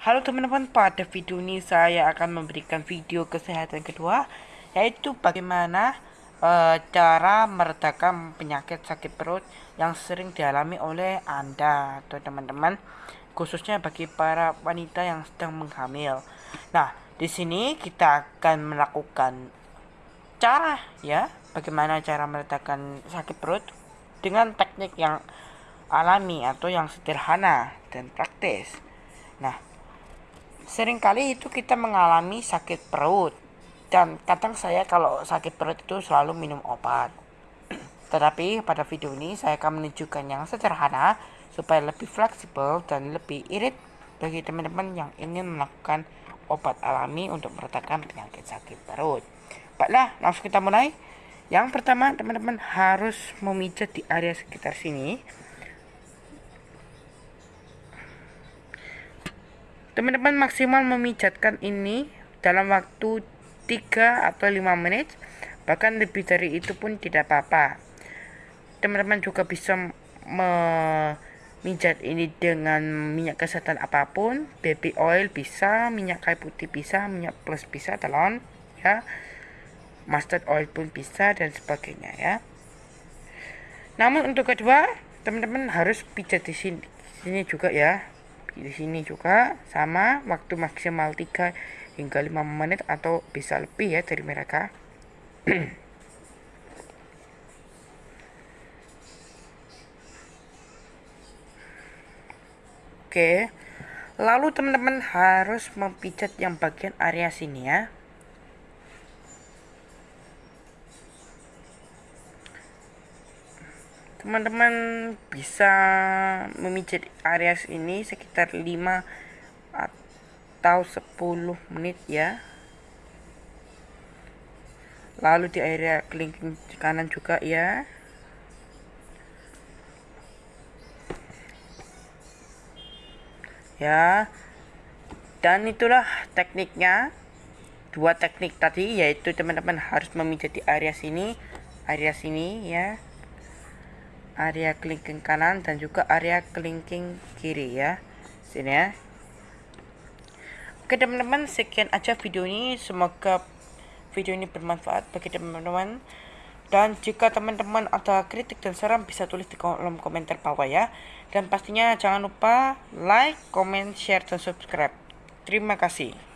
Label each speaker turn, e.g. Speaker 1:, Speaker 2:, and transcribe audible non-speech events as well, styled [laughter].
Speaker 1: Halo teman-teman, pada video ini saya akan memberikan video kesehatan kedua yaitu bagaimana e, cara meredakan penyakit sakit perut yang sering dialami oleh Anda atau teman-teman khususnya bagi para wanita yang sedang menghamil. Nah, di sini kita akan melakukan cara ya, bagaimana cara meredakan sakit perut dengan teknik yang alami atau yang sederhana dan praktis. Nah, sering kali itu kita mengalami sakit perut dan kadang saya kalau sakit perut itu selalu minum obat tetapi pada video ini saya akan menunjukkan yang sederhana supaya lebih fleksibel dan lebih irit bagi teman-teman yang ingin melakukan obat alami untuk meredakan penyakit sakit perut. Baiklah, langsung kita mulai. Yang pertama, teman-teman harus memijat di area sekitar sini Teman-teman maksimal memijatkan ini dalam waktu 3 atau 5 menit. Bahkan lebih dari itu pun tidak apa-apa. Teman-teman juga bisa memijat ini dengan minyak kesehatan apa pun. Baby oil bisa, minyak kayu putih bisa, minyak plus bisa, telon ya. Mustard oil pun bisa dan sebagainya ya. Namun untuk kedua, teman-teman harus pijat di sini, sini juga ya di sini juga sama waktu maksimal 3 hingga 5 menit atau bisa lebih ya dari mereka. [clears throat] Oke lalu teman-teman harus mempijat yang bagian area sini ya teman-teman bisa memijat area ini sekitar 5 atau 10 menit ya. Lalu di area kelingking kanan juga ya. Ya. Dan itulah tekniknya. Dua teknik tadi yaitu teman-teman harus memijat di area sini area sini ya area kelingking kanan dan juga area kelingking kiri ya. Sini ya. Oke teman-teman sekian aja video ini. Semoga video ini bermanfaat bagi teman-teman. Dan jika teman-teman ada kritik dan saran bisa tulis di kolom komentar bawah ya. Dan pastinya jangan lupa like, comment, share, dan subscribe. Terima kasih